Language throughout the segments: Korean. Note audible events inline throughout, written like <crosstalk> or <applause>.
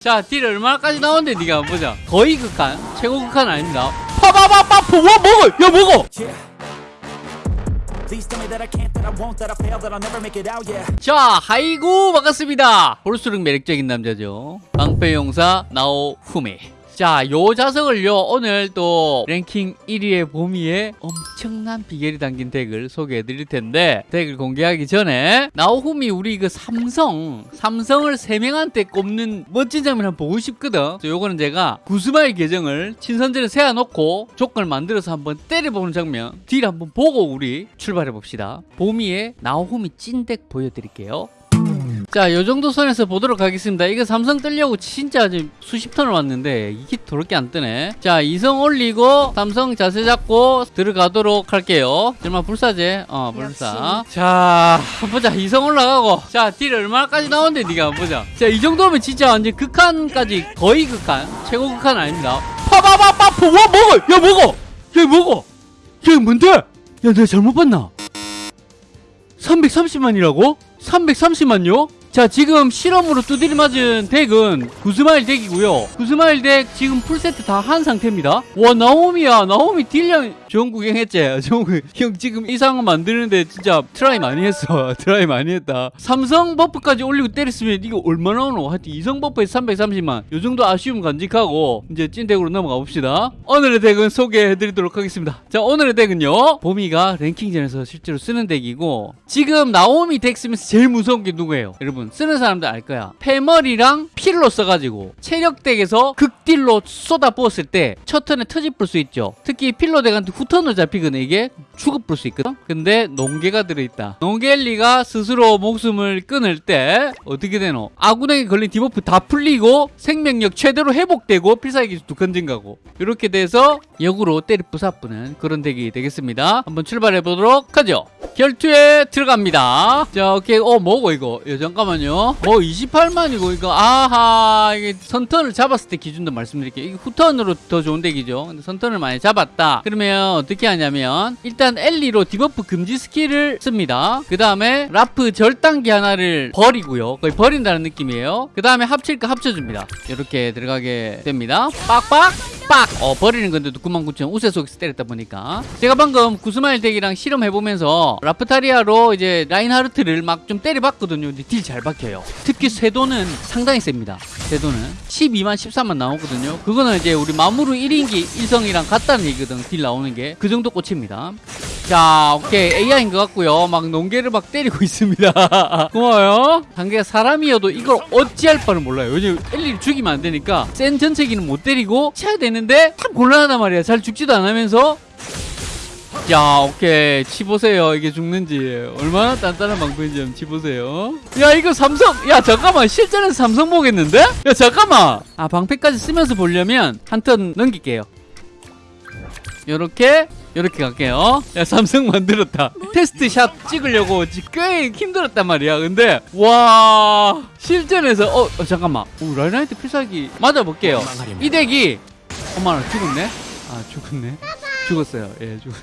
자, deal 얼마까지 나오는데 네가 한번 보자. 거의 극한, 최고 극한 아닙니다. 파바바바 뭐 먹어, 야 먹어. 자, 하이구 반갑습니다. 볼수록 매력적인 남자죠. 방패용사 나오후미. 자, 요 자석을요, 오늘 또 랭킹 1위의 보미의 엄청난 비결이 담긴 deck을 소개해 드릴 텐데, deck을 공개하기 전에, 나오후미 우리 그 삼성, 삼성을 3명한테 꼽는 멋진 장면 한번 보고 싶거든. 요거는 제가 구스마일 계정을 친선전에 세워 놓고 조건을 만들어서 한번 때려 보는 장면, deal 한번 보고 우리 출발해 봅시다. 보미의 나오후미 찐deck 보여 드릴게요. 자, 요 정도 선에서 보도록 하겠습니다. 이거 삼성 뜨려고 진짜 지금 수십 턴을 왔는데 이게 더럽게 안 뜨네. 자, 이성 올리고 삼성 자세 잡고 들어가도록 할게요. 정말 불사제. 어, 불사. 자, 한번 보자. 이성 올라가고. 자, 딜 얼마까지 나오는데 한번 보자. 자, 이 정도면 진짜 완전 극한까지 거의 극한. 최고 극한 아닙니다. 파바바바 뭐 먹어. 야, 먹어. 야, 먹어. 야, 뭔데? 야, 내가 잘못 봤나? 330만이라고? 330만요? 자 지금 실험으로 두드리 맞은 deck은 구스마일 deck이고요. 구스마일 deck 지금 풀세트 다 한 상태입니다. 와 나오후미야. 나오후미 deal량 좋은 구경했지? <laughs> 형 지금 이상한 만드는데 진짜 try 많이 했어. <laughs> try 많이 했다. 삼성 buff까지 올리고 때렸으면 이거 얼마나 오노? 하여튼 이성 buff에서 330만. 요 정도 아쉬움 간직하고 이제 찐 deck으로 넘어가 봅시다. 오늘의 deck은 소개해드리도록 하겠습니다. 자 오늘의 deck은요. 보미가 랭킹전에서 실제로 쓰는 deck이고 지금 나오후미 deck 쓰면서 제일 무서운 게 누구예요? 여러분 쓰는 사람들 알 거야. 패머리랑 필로 써가지고 체력 deck에서 극deal로 쏟아 부었을 때 첫 턴에 터집을 수 있죠. 특히 필로 deck한테 후턴으로 잡히거든. 이게 죽어볼 수 있거든. 근데 농겔리가 들어있다. 농겔리가 스스로 목숨을 끊을 때 어떻게 되노? 아군에게 걸린 debuff 다 풀리고 생명력 최대로 회복되고 필살기 기수 두칸 증가고. 이렇게 돼서 역으로 때리 부사뿌는 그런 deck이 되겠습니다. 한번 출발해 보도록 하죠. 결투에 들어갑니다. 자 오케이. 어 뭐고 이거? 야, 잠깐만 요. 뭐 28만이고 이거 아하 이게 선턴을 잡았을 때 기준도 말씀드릴게요. 이게 후턴으로 더 좋은 deck이죠. 근데 선턴을 많이 잡았다. 그러면 어떻게 하냐면 일단 엘리로 debuff 금지 skill을 씁니다. 그 다음에 라프 절단기 하나를 버리고요. 거의 버린다는 느낌이에요. 그 다음에 합칠 거 합쳐줍니다. 이렇게 들어가게 됩니다. 빡빡 빡! 어, 버리는 건데도 99,000 우세 속에서 때렸다 보니까. 제가 방금 구스마일 deck이랑 실험해보면서 라프타리아로 이제 라인하르트를 막 좀 때려봤거든요. 근데 deal 잘 박혀요. 특히 쇄도는 상당히 셉니다. 쇄도는. 12만, 13만 나오거든요. 그거는 이제 우리 마무르 1인기 1성이랑 같다는 얘기거든. deal 나오는 게. 그 정도 꽂힙니다. 자, 오케이. AI인 것 같고요. 막 농계를 막 때리고 <laughs> 있습니다. 고마워요. 단계가 사람이어도 이걸 어찌할 바를 몰라요. 요즘 엘리를 죽이면 안 되니까 센 전체기는 못 때리고 쳐야 되는데 참 곤란하단 말이야. 잘 죽지도 않으면서 야 오케이 치보세요 이게 죽는지 얼마나 단단한 방법인지 한번 치보세요 야 이거 삼성 야 잠깐만 실전에서 삼성 보겠는데? 야 잠깐만 아 방패까지 쓰면서 보려면 한 턴 넘길게요 요렇게 요렇게 갈게요. 야 삼성 만들었다. test shot 찍으려고 지- 꽤 힘들었단 말이야. 근데 와 실전에서 어, 어, 잠깐만. 오 라인하르트 필살기 맞아볼게요. 이 deck이 어머나 죽었네? 아 죽었네. 죽었어요. 예 죽었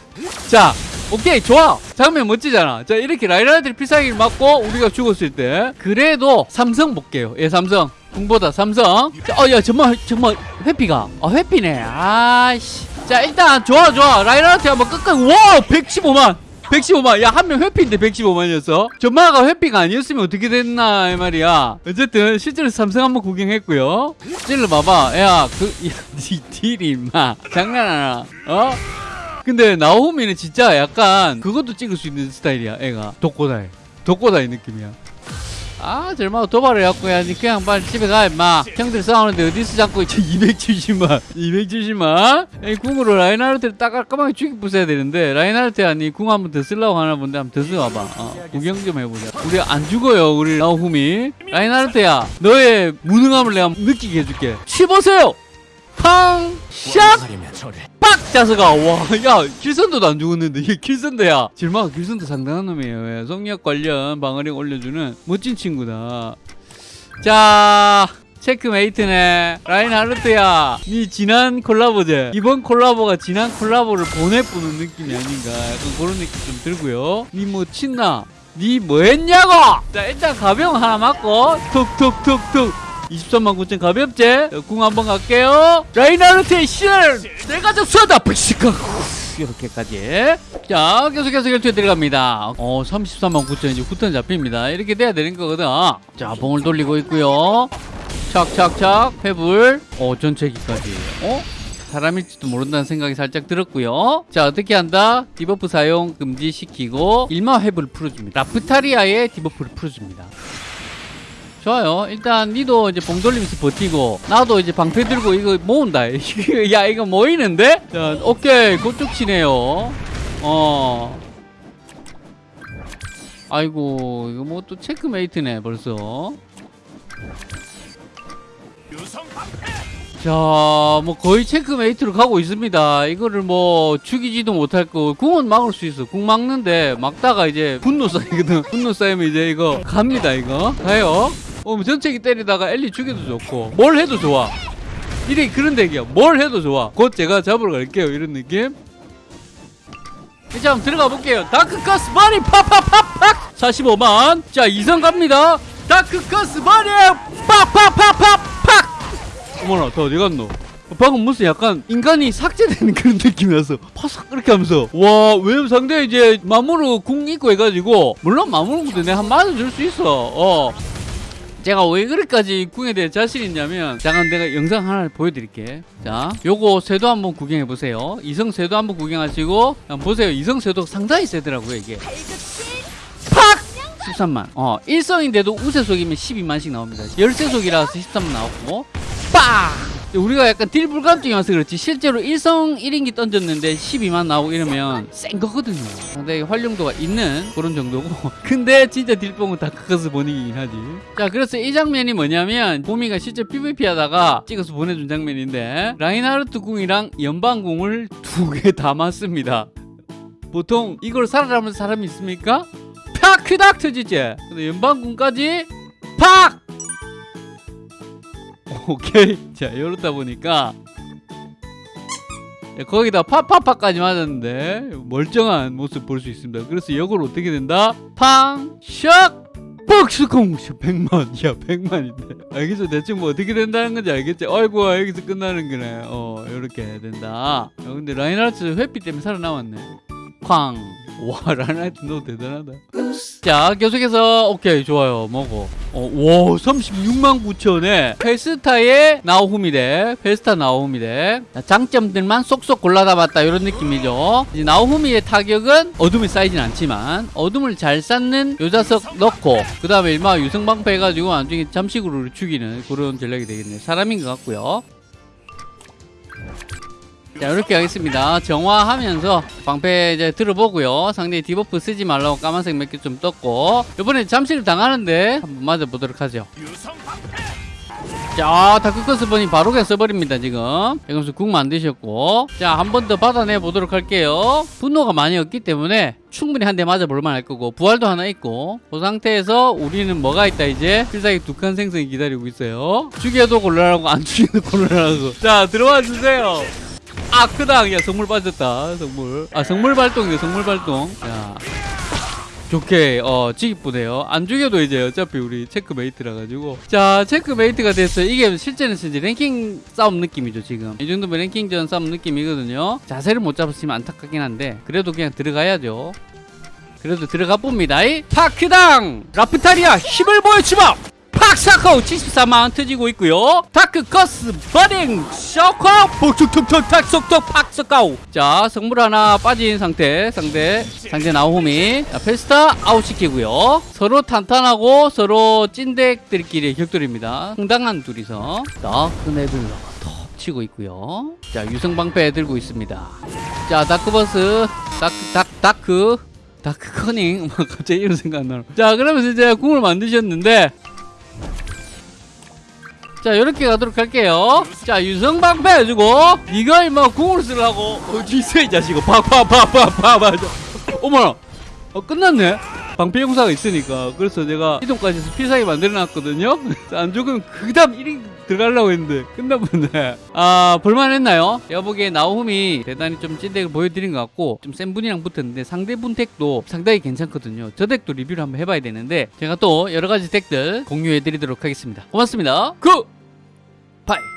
자 오케이 좋아. 장면 멋지잖아. 자 이렇게 라인하르트 필살기를 맞고 우리가 죽었을 때 그래도 삼성 볼게요. 예 삼성. 궁보다 삼성. 어야 정말 정말 회피가 어 회피네. 아씨 자 일단 좋아 좋아. 라인하르트 한번 끝까지 와 115만. 115만. 야 한 명 회피인데 115만이었어? 전마가 회피가 아니었으면 어떻게 됐나 이 말이야. 어쨌든 실제로 삼성 한번 구경했고요. 찔러 봐봐. 야그 <laughs> deal이 임마. 장난 하나 어? 근데 나오후미는 진짜 약간 그것도 찍을 수 있는 스타일이야 애가. 독고다이. 독고다이 느낌이야 아 절마 도발을 해갖고 그냥 빨리 집에 가 임마. 형들 싸우는데 어디서 자꾸. <laughs> 270만. 270만? 이 궁으로 라인하르트를 딱 깔끔하게 죽이 부숴야 되는데 라인하르트야 니궁 한번 더 쓰려고 하나 본데 한번 더 써봐봐. 어, 구경 좀 해보자. 우리 안 죽어요 우리 나오후미 라인하르트야 너의 무능함을 내가 느끼게 해줄게. 치보세요! 팡샥! 빡! 자서가 와야 킬선도도 안 죽었는데 이게 킬선도야. 질마가 킬선도 상당한 놈이에요. 예, 성력 관련 방어력 올려주는 멋진 친구다. 자 체크메이트네. 라인하르트야. 니 지난 콜라보제. 이번 콜라보가 지난 콜라보를 보내보는 느낌이 아닌가. 약간 그런 느낌 좀 들고요. 니 뭐 친나? 니 뭐 했냐고? 자 일단 가병 하나 맞고 툭툭툭툭 23만 9천 가볍제. 궁 한번 갈게요. 라이나르트의 신을 내가 접수한다. 푸시카. 이렇게까지. 자 계속해서 결투에 들어갑니다. 어 33만 9천 이제 후턴 잡힙니다. 이렇게 돼야 되는 거거든. 자 봉을 돌리고 있고요. 착착착. 회불 어 전체기까지. 어? 사람일지도 모른다는 생각이 살짝 들었고요. 자 어떻게 한다? debuff 사용 금지시키고 일마 회불을 풀어줍니다. 라프타리아의 debuff를 풀어줍니다 좋아요. 일단 니도 이제 봉 돌리면서 버티고 나도 이제 방패 들고 이거 모은다. <laughs> 야 이거 모이는데? 자 오케이 그쪽 치네요. 어. 아이고 이거 뭐 또 체크메이트네 벌써. 자, 뭐 거의 체크메이트로 가고 있습니다. 이거를 뭐 죽이지도 못할 거. 궁은 막을 수 있어. 궁 막는데 막다가 이제 분노 쌓이거든. 분노 쌓이면 이제 이거 갑니다, 이거. 가요. 어, 뭐 전체기 때리다가 엘리 죽여도 좋고 뭘 해도 좋아. 이래 그런 덱이야. 뭘 해도 좋아. 곧 제가 잡으러 갈게요. 이런 느낌. 이제 한번 들어가 볼게요. 다크커스 머리 팍팍팍팍 45만. 자, 이성 갑니다. 다크커스 머리 팍팍팍팍팍 어머나 더 어디 갔노 방금 무슨 약간 인간이 삭제되는 그런 느낌이라서 파삭 이렇게 하면서 와 왜냐면 상대 이제 마무르 궁 있고 해가지고 물론 마무르도 내가 한 맞아줄 수 있어 어 제가 왜 그렇게까지 궁에 대해 자신 있냐면 잠깐 내가 영상 하나 보여드릴게. 자 요거 쇄도 한번 구경해 보세요. 이성 쇄도 한번 구경하시고 보세요. 이성 쇄도 상당히 세더라고요 이게. 팍! 13만. 어 1성인데도 우세속이면 12만씩 나옵니다. 열세속이라서 13만 나왔고 빵! 우리가 약간 deal 불감증이 와서 그렇지. 실제로 1성 1인기 던졌는데 12만 나오고 이러면 센 거거든요. 상당히 활용도가 있는 그런 정도고. <laughs> 근데 진짜 deal뽕은 Dark Curse Burning이긴 하지. 자 그래서 이 장면이 뭐냐면 보미가 실제 PVP 하다가 찍어서 보내준 장면인데 라인하르트 궁이랑 연방궁을 두 개 담았습니다. 보통 이걸 살아남은 사람이 있습니까? 팍크닥! 터지지. 근데 연방궁까지 팍! <laughs> 오케이. 자 이렇다 보니까 야, 거기다 파파파까지 맞았는데 멀쩡한 모습 볼 수 있습니다. 그래서 역으로 어떻게 된다? 팡 샥! 박스콩 100만. 야 100만인데. 알겠죠 대충 뭐 어떻게 된다는 건지 알겠지? 아이고 여기서 끝나는 거네. 어 이렇게 된다. 야, 근데 라인하르트 회피 때문에 살아남았네 쾅와 라인하르트 너 대단하다. 자 계속해서 오케이 좋아요. 먹어. 어, 와 36만 9천에 페스타의 나오후미덱 페스타 나오후미덱 자, 장점들만 쏙쏙 골라담았다 이런 느낌이죠. 나오후미의 타격은 어둠이 쌓이진 않지만 어둠을 잘 쌓는 요자석 넣고 그 다음에 일마 유성방패 해가지고 나중에 잠식으로 죽이는 그런 전략이 되겠네요 사람인 것 같고요 자 이렇게 하겠습니다. 정화하면서 방패 이제 들어보고요. 상대 debuff 쓰지 말라고 까만색 몇 개 좀 떴고 이번에 잠시를 당하는데 한번 맞아보도록 하죠. 자 Dark Curse Burning 바로 그냥 써버립니다 지금. 여기서 궁 만드셨고. 자 한 번 더 받아내 보도록 할게요. 분노가 많이 없기 때문에 충분히 한 대 맞아볼 만 할 거고 부활도 하나 있고 그 상태에서 우리는 뭐가 있다 이제? 필살기 두 칸 생성이 기다리고 있어요. 죽여도 곤란하고 안 죽여도 곤란하고. 자 들어와 주세요 아 크당 야 성물 빠졌다 성물. 아 성물 발동이요 성물 발동. 야. 좋게 어 지기쁘네요. 안 죽여도 이제 어차피 우리 체크메이트라 가지고. 자 체크메이트가 됐어요 이게 실제는 이제 랭킹 싸움 느낌이죠 지금. 이 정도면 랭킹전 싸움 느낌이거든요. 자세를 못 잡았으면 안타깝긴 한데 그래도 그냥 들어가야죠. 그래도 들어가 봅니다. 이 파크당! 라프타리아 힘을 보여주마 팍사커 74만 터지고 있고요. 다크커스 버딩 셔커 복축툭툭 탁속톡 팍사카우 자 성물 하나 빠진 상태 상대 상대 나오미 자, 페스타 아웃시키고요. 서로 탄탄하고 서로 찐덱들끼리 격돌입니다. 상당한 둘이서. 다크네블러 톡 치고 있고요. 자 유성방패 들고 있습니다. 자 다크버스 다크 다크 다크 다크 커닝. <laughs> 뭐 갑자기 이런 생각 안 나요. 자 그러면서 이제 궁을 만드셨는데 자 이렇게 가도록 할게요. 자 유성방패 해주고 이걸 뭐 궁으로 쓰려고. 어디 있어 이 자식아. 팍팍팍팍팍 어머나. 어, 끝났네. 방패 용사가 있으니까. 그래서 제가 이동까지 해서 필살기 만들어 놨거든요. 안 죽으면 그 다음 1인 들어가려고 했는데 끝나보네. 아 볼만했나요? 제가 보기에 나오미 대단히 좀 찐덱을 보여드린 것 같고 좀 센 분이랑 붙었는데 상대분 덱도 상당히 괜찮거든요. 저 덱도 리뷰를 한번 해봐야 되는데 제가 또 여러 가지 덱들 공유해드리도록 하겠습니다. 고맙습니다. Good! Bye